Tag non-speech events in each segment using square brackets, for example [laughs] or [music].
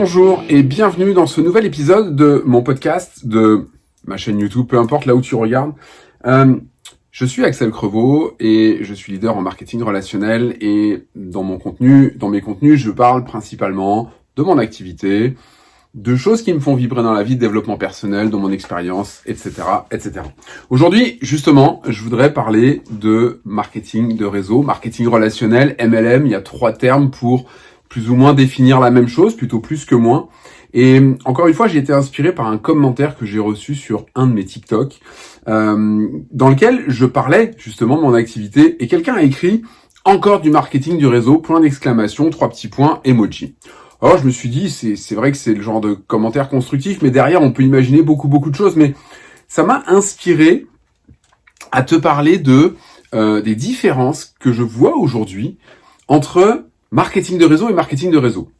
Bonjour et bienvenue dans ce nouvel épisode de mon podcast, de ma chaîne YouTube, peu importe là où tu regardes. Euh, je suis Axel Crevaux et je suis leader en marketing relationnel et dans mon contenu, dans mes contenus, je parle principalement de mon activité, de choses qui me font vibrer dans la vie, de développement personnel, de mon expérience, etc., etc. Aujourd'hui, justement, je voudrais parler de marketing de réseau, marketing relationnel, MLM. Il y a trois termes pour plus ou moins définir la même chose, plutôt plus que moins. Et encore une fois, j'ai été inspiré par un commentaire que j'ai reçu sur un de mes TikTok, euh, dans lequel je parlais justement de mon activité, et quelqu'un a écrit « Encore du marketing du réseau, point d'exclamation, trois petits points, emoji ». Alors je me suis dit, c'est vrai que c'est le genre de commentaire constructif, mais derrière on peut imaginer beaucoup beaucoup de choses, mais ça m'a inspiré à te parler de euh, des différences que je vois aujourd'hui entre marketing de réseau et marketing de réseau.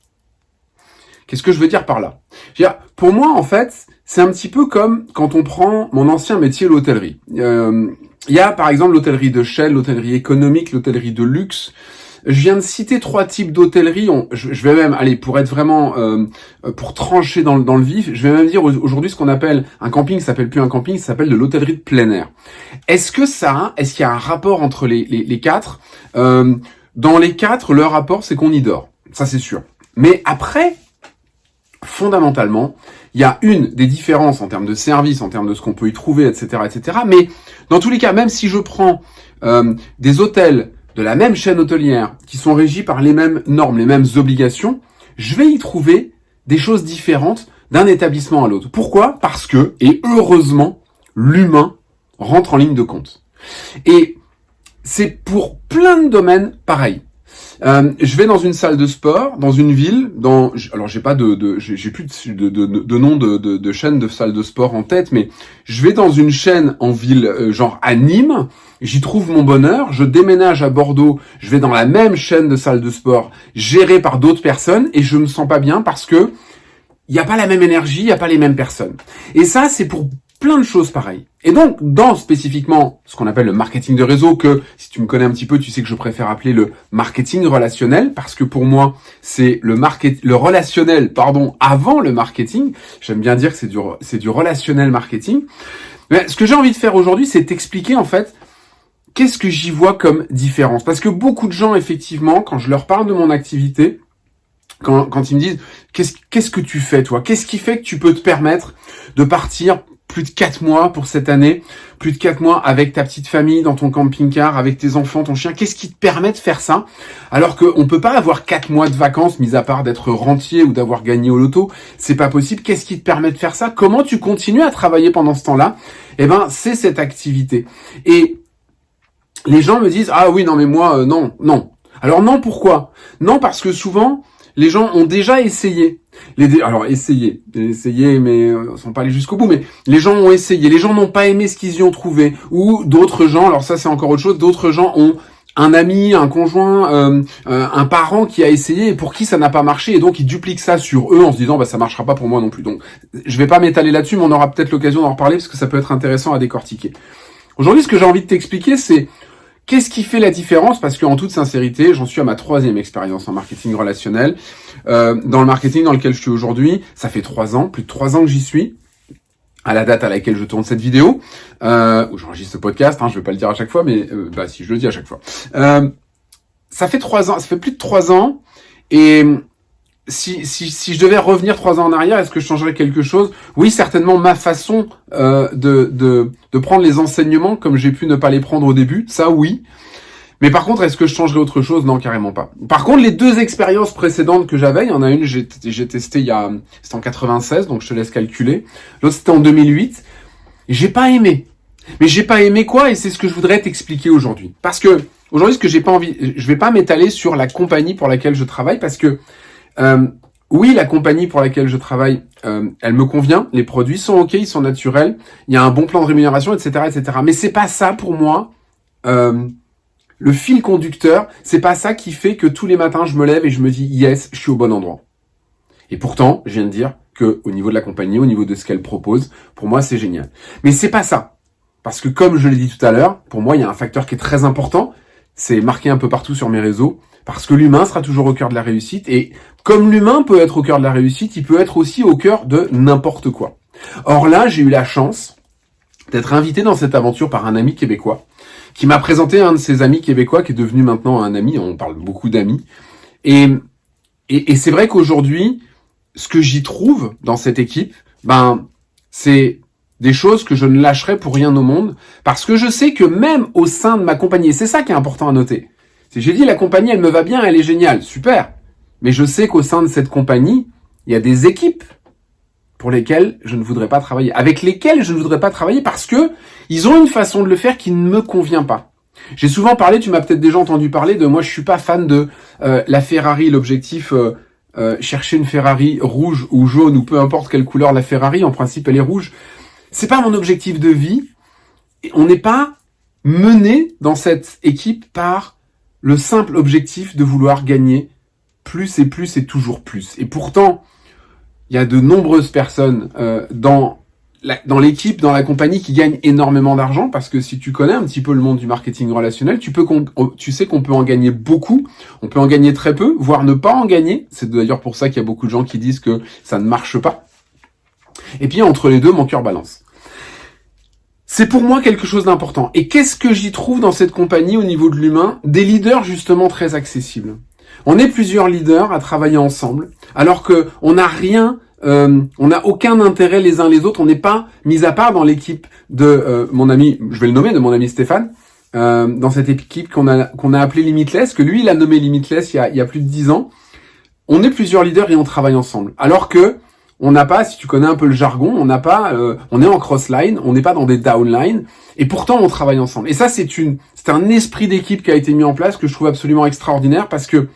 Qu'est-ce que je veux dire par là? Pour moi, en fait, c'est un petit peu comme quand on prend mon ancien métier, l'hôtellerie. Euh, il y a par exemple l'hôtellerie de Shell, l'hôtellerie économique, l'hôtellerie de luxe. Je viens de citer trois types d'hôtellerie. Je, vais même, aller pour être vraiment, euh, pour trancher dans, le vif, je vais même dire aujourd'hui ce qu'on appelle un camping, ça s'appelle plus un camping, ça s'appelle de l'hôtellerie de plein air. Est-ce que ça, est-ce qu'il y a un rapport entre les quatre? Euh, Dans les quatre, le rapport, c'est qu'on y dort. Ça, c'est sûr. Mais après, fondamentalement, il y a une des différences en termes de service, en termes de ce qu'on peut y trouver, etc., etc. Mais dans tous les cas, même si je prends euh, des hôtels de la même chaîne hôtelière qui sont régis par les mêmes normes, les mêmes obligations, je vais y trouver des choses différentes d'un établissement à l'autre. Pourquoi? Parce que, et heureusement, l'humain rentre en ligne de compte. Et c'est pour plein de domaines pareil. Euh, je vais dans une salle de sport, dans une ville, dans alors j'ai pas de, de j'ai plus de, de, de, nom de, de, chaîne de salle de sport en tête, mais je vais dans une chaîne en ville, euh, genre à Nîmes, j'y trouve mon bonheur. Je déménage à Bordeaux, je vais dans la même chaîne de salle de sport gérée par d'autres personnes et je me sens pas bien parce que il n'y a pas la même énergie, il n'y a pas les mêmes personnes. Et ça, c'est pour plein de choses pareilles. Et donc, dans spécifiquement ce qu'on appelle le marketing de réseau, que si tu me connais un petit peu, tu sais que je préfère appeler le marketing relationnel, parce que pour moi, c'est le market, le relationnel, pardon, avant le marketing. J'aime bien dire que c'est du, c'est du relationnel marketing. Mais ce que j'ai envie de faire aujourd'hui, c'est t'expliquer en fait qu'est-ce que j'y vois comme différence. Parce que beaucoup de gens, effectivement, quand je leur parle de mon activité, quand, quand ils me disent qu'est-ce qu'est-ce que tu fais toi? Qu'est-ce qui fait que tu peux te permettre de partir plus de quatre mois pour cette année, plus de quatre mois avec ta petite famille dans ton camping-car, avec tes enfants, ton chien. Qu'est-ce qui te permet de faire ça? Alors qu'on peut pas avoir quatre mois de vacances, mis à part d'être rentier ou d'avoir gagné au loto. C'est pas possible. Qu'est-ce qui te permet de faire ça? Comment tu continues à travailler pendant ce temps-là? Eh ben, c'est cette activité. Et les gens me disent ah oui non mais moi euh, non non. Alors non pourquoi? Non parce que souvent les gens ont déjà essayé. Alors essayé, essayé, mais euh, sont pas allés jusqu'au bout. Mais les gens ont essayé. Les gens n'ont pas aimé ce qu'ils y ont trouvé. Ou d'autres gens, alors ça c'est encore autre chose. D'autres gens ont un ami, un conjoint, euh, euh, un parent qui a essayé et pour qui ça n'a pas marché et donc ils dupliquent ça sur eux en se disant bah ça marchera pas pour moi non plus. Donc je vais pas m'étaler là-dessus, mais on aura peut-être l'occasion d'en reparler parce que ça peut être intéressant à décortiquer. Aujourd'hui, ce que j'ai envie de t'expliquer, c'est Qu'est-ce qui fait la différence? Parce qu'en toute sincérité, j'en suis à ma troisième expérience en marketing relationnel. Euh, dans le marketing dans lequel je suis aujourd'hui, ça fait trois ans, plus de trois ans que j'y suis à la date à laquelle je tourne cette vidéo, euh, où j'enregistre ce podcast, hein, je vais pas le dire à chaque fois, mais euh, bah si je le dis à chaque fois. Ça fait trois ans, ça fait plus de trois ans, et si, si, si je devais revenir trois ans en arrière, est-ce que je changerais quelque chose? Oui, certainement ma façon euh, de, de, de prendre les enseignements comme j'ai pu ne pas les prendre au début, ça oui. Mais par contre, est-ce que je changerais autre chose? Non, carrément pas. Par contre, les deux expériences précédentes que j'avais, il y en a une, j'ai testé il y a, c'était en 96, donc je te laisse calculer. L'autre c'était en 2008. J'ai pas aimé. Mais j'ai pas aimé quoi? Et c'est ce que je voudrais t'expliquer aujourd'hui. Parce que aujourd'hui, ce que j'ai pas envie, je vais pas m'étaler sur la compagnie pour laquelle je travaille, parce que euh, oui, la compagnie pour laquelle je travaille, euh, elle me convient. Les produits sont ok, ils sont naturels. Il y a un bon plan de rémunération, etc., etc. Mais c'est pas ça pour moi. Euh, le fil conducteur, c'est pas ça qui fait que tous les matins je me lève et je me dis yes, je suis au bon endroit. Et pourtant, je viens de dire que au niveau de la compagnie, au niveau de ce qu'elle propose, pour moi c'est génial. Mais c'est pas ça. Parce que comme je l'ai dit tout à l'heure, pour moi il y a un facteur qui est très important, c'est marqué un peu partout sur mes réseaux, Parce que l'humain sera toujours au cœur de la réussite. Et comme l'humain peut être au cœur de la réussite, il peut être aussi au cœur de n'importe quoi. Or là, j'ai eu la chance d'être invité dans cette aventure par un ami québécois qui m'a présenté un de ses amis québécois qui est devenu maintenant un ami. On parle beaucoup d'amis. Et, et, et c'est vrai qu'aujourd'hui, ce que j'y trouve dans cette équipe, ben, c'est des choses que je ne lâcherai pour rien au monde, parce que je sais que même au sein de ma compagnie, c'est ça qui est important à noter. C'est j'ai dit la compagnie, elle me va bien, elle est géniale, super. Mais je sais qu'au sein de cette compagnie, il y a des équipes pour lesquelles je ne voudrais pas travailler, avec lesquelles je ne voudrais pas travailler parce que ils ont une façon de le faire qui ne me convient pas. J'ai souvent parlé, tu m'as peut-être déjà entendu parler de moi, je suis pas fan de euh, la Ferrari, l'objectif euh, euh, chercher une Ferrari rouge ou jaune ou peu importe quelle couleur la Ferrari, en principe elle est rouge. C'est pas mon objectif de vie. On n'est pas mené dans cette équipe par le simple objectif de vouloir gagner plus et plus et toujours plus. Et pourtant, il y a de nombreuses personnes euh, dans dans l'équipe, dans la compagnie qui gagnent énormément d'argent parce que si tu connais un petit peu le monde du marketing relationnel, tu peux tu sais qu'on peut en gagner beaucoup, on peut en gagner très peu, voire ne pas en gagner. C'est d'ailleurs pour ça qu'il y a beaucoup de gens qui disent que ça ne marche pas. Et puis entre les deux, mon cœur balance. C'est pour moi quelque chose d'important. Et qu'est-ce que j'y trouve dans cette compagnie au niveau de l'humain Des leaders justement très accessibles. On est plusieurs leaders à travailler ensemble, alors que on n'a rien, euh, on n'a aucun intérêt les uns les autres. On n'est pas mis à part dans l'équipe de euh, mon ami, je vais le nommer, de mon ami Stéphane, euh, dans cette équipe qu'on a qu'on a appelé Limitless, que lui il a nommé Limitless il y a, il y a plus de dix ans. On est plusieurs leaders et on travaille ensemble. Alors que on n'a pas, si tu connais un peu le jargon, on n'a pas, euh, on est en cross-line, on n'est pas dans des downline, et pourtant on travaille ensemble. Et ça, c'est une, c'est un esprit d'équipe qui a été mis en place que je trouve absolument extraordinaire parce que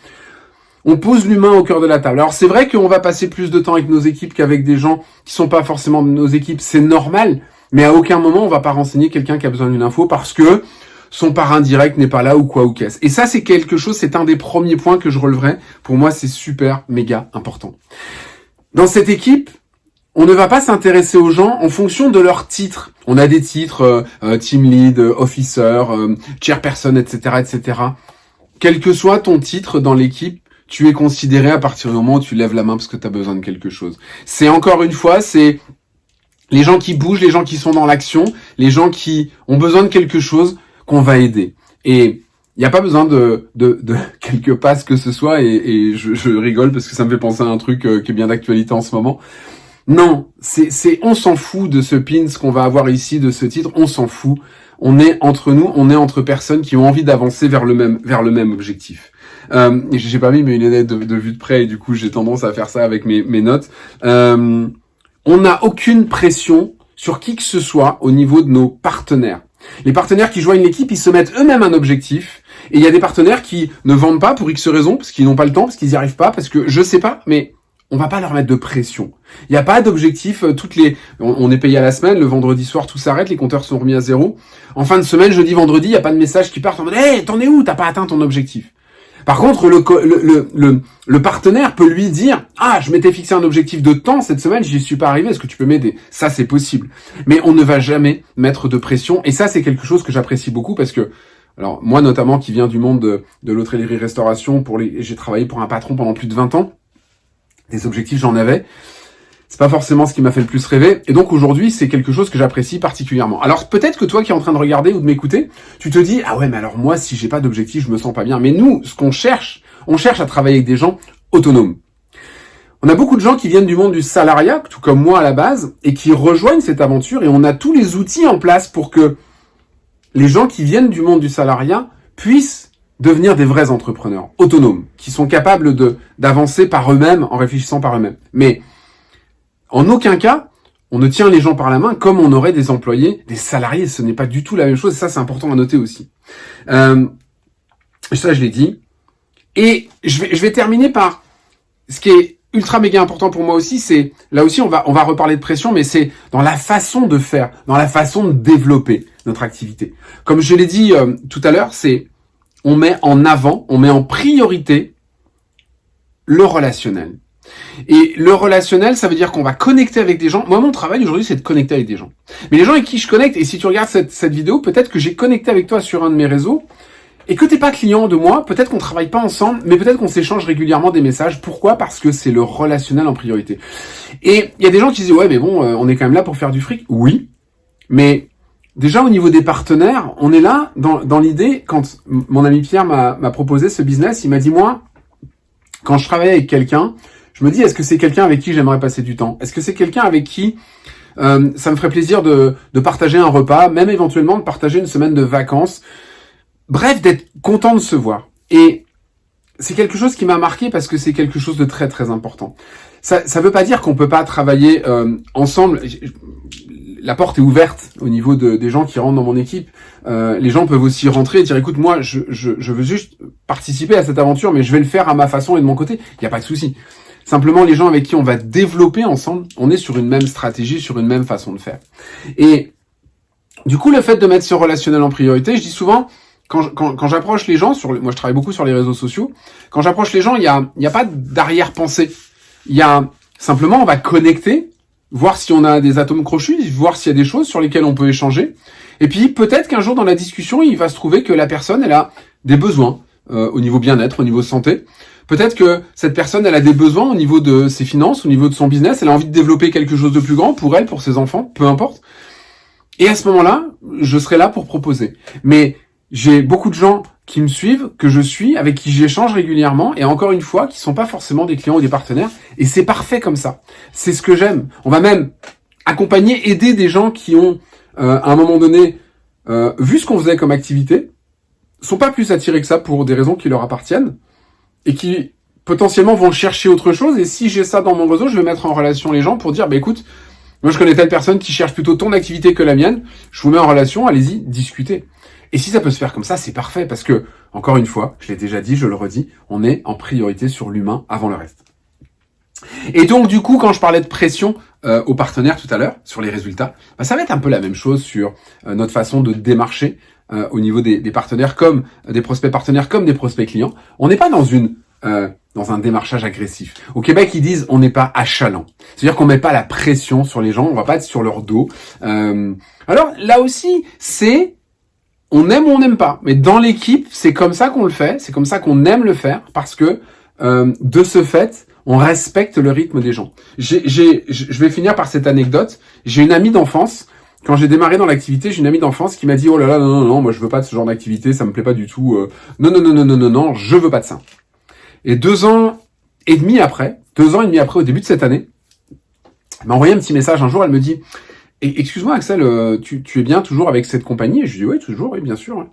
on pose l'humain au cœur de la table. Alors c'est vrai qu'on va passer plus de temps avec nos équipes qu'avec des gens qui sont pas forcément de nos équipes, c'est normal, mais à aucun moment on va pas renseigner quelqu'un qui a besoin d'une info parce que son parrain direct n'est pas là ou quoi ou qu'est-ce. Et ça c'est quelque chose, c'est un des premiers points que je releverai. Pour moi c'est super méga important. Dans cette équipe, on ne va pas s'intéresser aux gens en fonction de leur titre. On a des titres euh, euh, team lead, euh, officer, chairperson, etc., etc. Quel que soit ton titre dans l'équipe, tu es considéré à partir du moment où tu lèves la main parce que tu as besoin de quelque chose. C'est encore une fois, c'est les gens qui bougent, les gens qui sont dans l'action, les gens qui ont besoin de quelque chose qu'on va aider. Et il n'y a pas besoin de, de, de [laughs] quelques passes que ce soit, et, et je, je, rigole parce que ça me fait penser à un truc euh, qui est bien d'actualité en ce moment. Non, c'est, on s'en fout de ce pin, ce qu'on va avoir ici, de ce titre, on s'en fout. On est entre nous, on est entre personnes qui ont envie d'avancer vers le même, vers le même objectif. Euh, j'ai pas mis mes lunettes de, de, vue de près et du coup j'ai tendance à faire ça avec mes, mes notes. Euh, on n'a aucune pression sur qui que ce soit au niveau de nos partenaires. Les partenaires qui joignent l'équipe, ils se mettent eux-mêmes un objectif et il y a des partenaires qui ne vendent pas pour X raisons, parce qu'ils n'ont pas le temps, parce qu'ils n'y arrivent pas, parce que je sais pas, mais on va pas leur mettre de pression. Il n'y a pas d'objectif. Euh, toutes les, on, est payé à la semaine. Le vendredi soir, tout s'arrête. Les compteurs sont remis à zéro. En fin de semaine, jeudi, vendredi, il n'y a pas de message qui part en mode, hey, t'en es où? T'as pas atteint ton objectif. Par contre, le, le, le, le, partenaire peut lui dire Ah, je m'étais fixé un objectif de temps cette semaine, j'y suis pas arrivé, est-ce que tu peux m'aider? Ça, c'est possible. Mais on ne va jamais mettre de pression. Et ça, c'est quelque chose que j'apprécie beaucoup parce que alors moi notamment qui viens du monde de, de l'hôtellerie-restauration, pour les, j'ai travaillé pour un patron pendant plus de 20 ans. Des objectifs j'en avais. C'est pas forcément ce qui m'a fait le plus rêver. Et donc aujourd'hui, c'est quelque chose que j'apprécie particulièrement. Alors peut-être que toi qui es en train de regarder ou de m'écouter, tu te dis ah ouais mais alors moi si j'ai pas d'objectif, je me sens pas bien. Mais nous, ce qu'on cherche, on cherche à travailler avec des gens autonomes. On a beaucoup de gens qui viennent du monde du salariat, tout comme moi à la base, et qui rejoignent cette aventure et on a tous les outils en place pour que les gens qui viennent du monde du salariat puissent devenir des vrais entrepreneurs, autonomes, qui sont capables d'avancer par eux-mêmes en réfléchissant par eux-mêmes. Mais en aucun cas, on ne tient les gens par la main comme on aurait des employés, des salariés. Ce n'est pas du tout la même chose. Ça, c'est important à noter aussi. Euh, ça, je l'ai dit. Et je vais, je vais terminer par ce qui est ultra méga important pour moi aussi, c'est là aussi on va on va reparler de pression, mais c'est dans la façon de faire, dans la façon de développer notre activité. Comme je l'ai dit euh, tout à l'heure, c'est on met en avant, on met en priorité le relationnel. Et le relationnel, ça veut dire qu'on va connecter avec des gens. Moi, mon travail aujourd'hui, c'est de connecter avec des gens. Mais les gens avec qui je connecte, et si tu regardes cette, cette vidéo, peut-être que j'ai connecté avec toi sur un de mes réseaux, et que t'es pas client de moi, peut-être qu'on travaille pas ensemble, mais peut-être qu'on s'échange régulièrement des messages. Pourquoi? Parce que c'est le relationnel en priorité. Et il y a des gens qui disent ouais mais bon, euh, on est quand même là pour faire du fric. Oui, mais déjà au niveau des partenaires, on est là dans, dans l'idée. Quand mon ami Pierre m'a proposé ce business, il m'a dit moi, quand je travaille avec quelqu'un, je me dis est-ce que c'est quelqu'un avec qui j'aimerais passer du temps? Est-ce que c'est quelqu'un avec qui euh, ça me ferait plaisir de, de partager un repas, même éventuellement de partager une semaine de vacances? Bref, d'être content de se voir. Et c'est quelque chose qui m'a marqué parce que c'est quelque chose de très très important. Ça ne veut pas dire qu'on peut pas travailler euh, ensemble. La porte est ouverte au niveau de, des gens qui rentrent dans mon équipe. Euh, les gens peuvent aussi rentrer et dire écoute moi je, je, je, veux juste participer à cette aventure mais je vais le faire à ma façon et de mon côté. Il n'y a pas de souci. Simplement les gens avec qui on va développer ensemble, on est sur une même stratégie, sur une même façon de faire. Et du coup le fait de mettre ce relationnel en priorité, je dis souvent quand, quand, j'approche les gens, sur, moi je travaille beaucoup sur les réseaux sociaux, quand j'approche les gens, il n'y a, y a pas d'arrière-pensée. Il y a simplement, on va connecter, voir si on a des atomes crochus, voir s'il y a des choses sur lesquelles on peut échanger. Et puis peut-être qu'un jour dans la discussion, il va se trouver que la personne, elle a des besoins euh, au niveau bien-être, au niveau santé. Peut-être que cette personne, elle a des besoins au niveau de ses finances, au niveau de son business, elle a envie de développer quelque chose de plus grand pour elle, pour ses enfants, peu importe. Et à ce moment-là, je serai là pour proposer. Mais j'ai beaucoup de gens qui me suivent, que je suis, avec qui j'échange régulièrement, et encore une fois, qui sont pas forcément des clients ou des partenaires, et c'est parfait comme ça. C'est ce que j'aime. On va même accompagner, aider des gens qui ont, euh, à un moment donné, euh, vu ce qu'on faisait comme activité, sont pas plus attirés que ça pour des raisons qui leur appartiennent, et qui potentiellement vont chercher autre chose, et si j'ai ça dans mon réseau, je vais mettre en relation les gens pour dire, bah écoute, moi je connais telle personne qui cherche plutôt ton activité que la mienne, je vous mets en relation, allez-y, discutez. Et si ça peut se faire comme ça, c'est parfait parce que, encore une fois, je l'ai déjà dit, je le redis, on est en priorité sur l'humain avant le reste. Et donc, du coup, quand je parlais de pression euh, aux partenaires tout à l'heure, sur les résultats, bah, ça va être un peu la même chose sur euh, notre façon de démarcher euh, au niveau des, des, partenaires, comme des prospects partenaires, comme des prospects clients. On n'est pas dans une dans un démarchage agressif. Au Québec, ils disent on n'est pas achalant. C'est-à-dire qu'on met pas la pression sur les gens, on va pas être sur leur dos. alors là aussi, c'est on aime ou on n'aime pas. Mais dans l'équipe, c'est comme ça qu'on le fait, c'est comme ça qu'on aime le faire, parce que euh, de ce fait, on respecte le rythme des gens. J'ai, je vais finir par cette anecdote. J'ai une amie d'enfance. Quand j'ai démarré dans l'activité, j'ai une amie d'enfance qui m'a dit oh là là non non non moi je veux pas de ce genre d'activité, ça me plaît pas du tout. Euh, non non non non non non non, je veux pas de ça. Et deux ans et demi après, deux ans et demi après, au début de cette année, elle m'a envoyé un petit message un jour. Elle me dit excuse-moi Axel, euh, tu, es bien toujours avec cette compagnie? Je dis oui, toujours, oui, bien sûr.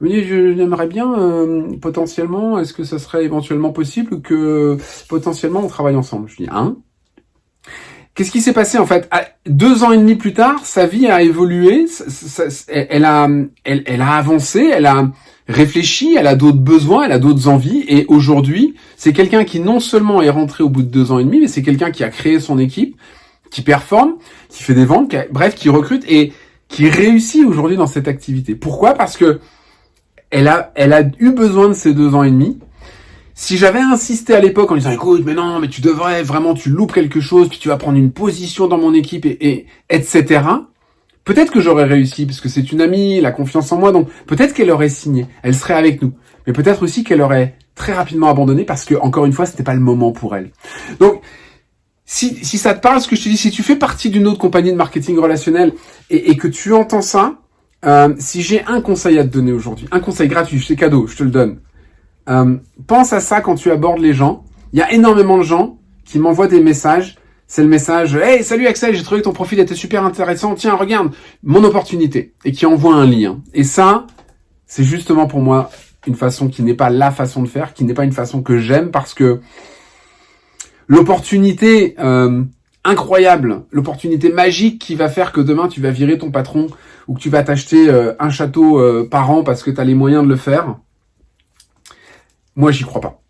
me dit, j'aimerais bien euh, potentiellement, est-ce que ça serait éventuellement possible que potentiellement on travaille ensemble? Je dis, hein? Qu'est-ce qui s'est passé en fait? Deux ans et demi plus tard, sa vie a évolué, elle, a, elle a avancé, elle a réfléchi, elle a d'autres besoins, elle a d'autres envies, et aujourd'hui, c'est quelqu'un qui non seulement est rentré au bout de deux ans et demi, mais c'est quelqu'un qui a créé son équipe, qui performe, qui fait des ventes, bref, qui recrute et qui réussit aujourd'hui dans cette activité. Pourquoi? Parce que elle a, elle a eu besoin de ces deux ans et demi. Si j'avais insisté à l'époque en disant écoute, mais non, mais tu devrais vraiment, tu loupes quelque chose, puis tu vas prendre une position dans mon équipe et, et etc. Peut-être que j'aurais réussi parce que c'est une amie, la confiance en moi, donc peut-être qu'elle aurait signé, elle serait avec nous. Mais peut-être aussi qu'elle aurait très rapidement abandonné parce que encore une fois, c'était pas le moment pour elle. Donc si, si ça te parle, ce que je te dis, si tu fais partie d'une autre compagnie de marketing relationnel et, et que tu entends ça, euh, si j'ai un conseil à te donner aujourd'hui, un conseil gratuit, c'est cadeau, je te le donne. Euh, pense à ça quand tu abordes les gens. Il y a énormément de gens qui m'envoient des messages. C'est le message Hey, salut Axel, j'ai trouvé que ton profil était super intéressant. Tiens, regarde, mon opportunité. Et qui envoie un lien. Et ça, c'est justement pour moi une façon qui n'est pas la façon de faire, qui n'est pas une façon que j'aime parce que l'opportunité euh, incroyable, l'opportunité magique qui va faire que demain tu vas virer ton patron ou que tu vas t'acheter euh, un château euh, par an parce que tu as les moyens de le faire, moi j'y crois pas.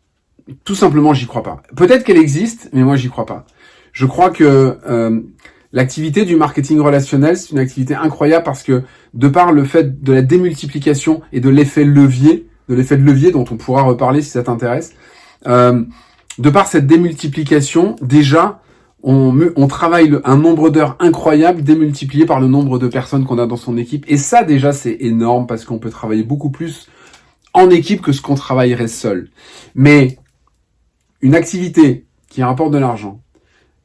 Tout simplement j'y crois pas. Peut-être qu'elle existe, mais moi j'y crois pas. Je crois que l'activité du marketing relationnel, c'est une activité incroyable parce que de par le fait de la démultiplication et de l'effet levier, de l'effet de levier dont on pourra reparler si ça t'intéresse, de par cette démultiplication, déjà, on, travaille un nombre d'heures incroyable démultiplié par le nombre de personnes qu'on a dans son équipe. Et ça, déjà, c'est énorme parce qu'on peut travailler beaucoup plus en équipe que ce qu'on travaillerait seul. Mais une activité qui rapporte de l'argent,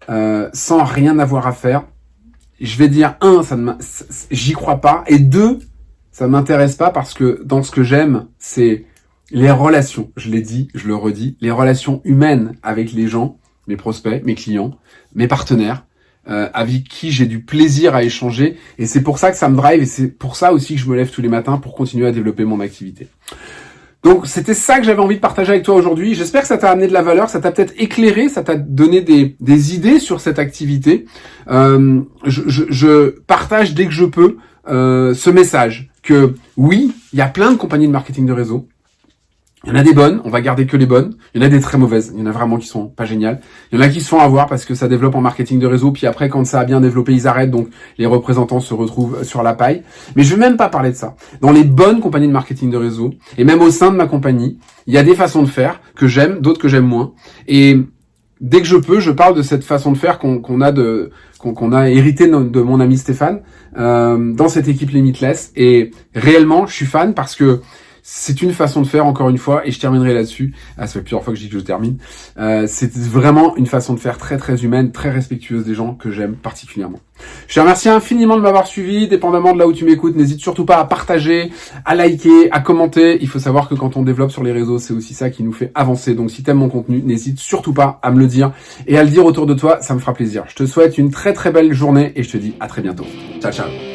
euh, sans rien avoir à faire, je vais dire, un, ça ne j'y crois pas, et deux, ça m'intéresse pas parce que dans ce que j'aime, c'est les relations. Je l'ai dit, je le redis, les relations humaines avec les gens, mes prospects, mes clients, mes partenaires, euh, avec qui j'ai du plaisir à échanger. Et c'est pour ça que ça me drive et c'est pour ça aussi que je me lève tous les matins pour continuer à développer mon activité. Donc c'était ça que j'avais envie de partager avec toi aujourd'hui. J'espère que ça t'a amené de la valeur, ça t'a peut-être éclairé, ça t'a donné des, des, idées sur cette activité. Euh, je, partage dès que je peux euh, ce message que oui, il y a plein de compagnies de marketing de réseau. Il y en a des bonnes, on va garder que les bonnes. Il y en a des très mauvaises. Il y en a vraiment qui sont pas géniales. Il y en a qui se font avoir parce que ça développe en marketing de réseau. Puis après, quand ça a bien développé, ils arrêtent. Donc les représentants se retrouvent sur la paille. Mais je vais même pas parler de ça. Dans les bonnes compagnies de marketing de réseau et même au sein de ma compagnie, il y a des façons de faire que j'aime, d'autres que j'aime moins. Et dès que je peux, je parle de cette façon de faire qu'on a de hérité de, mon ami Stéphane euh, dans cette équipe Limitless. Et réellement, je suis fan parce que c'est une façon de faire, encore une fois, et je terminerai là-dessus. Ah, ça fait plusieurs fois que je dis que je termine. Euh, c'est vraiment une façon de faire très très humaine, très respectueuse des gens que j'aime particulièrement. Je te remercie infiniment de m'avoir suivi, dépendamment de là où tu m'écoutes. N'hésite surtout pas à partager, à liker, à commenter. Il faut savoir que quand on développe sur les réseaux, c'est aussi ça qui nous fait avancer. Donc si tu aimes mon contenu, n'hésite surtout pas à me le dire et à le dire autour de toi, ça me fera plaisir. Je te souhaite une très très belle journée et je te dis à très bientôt. Ciao ciao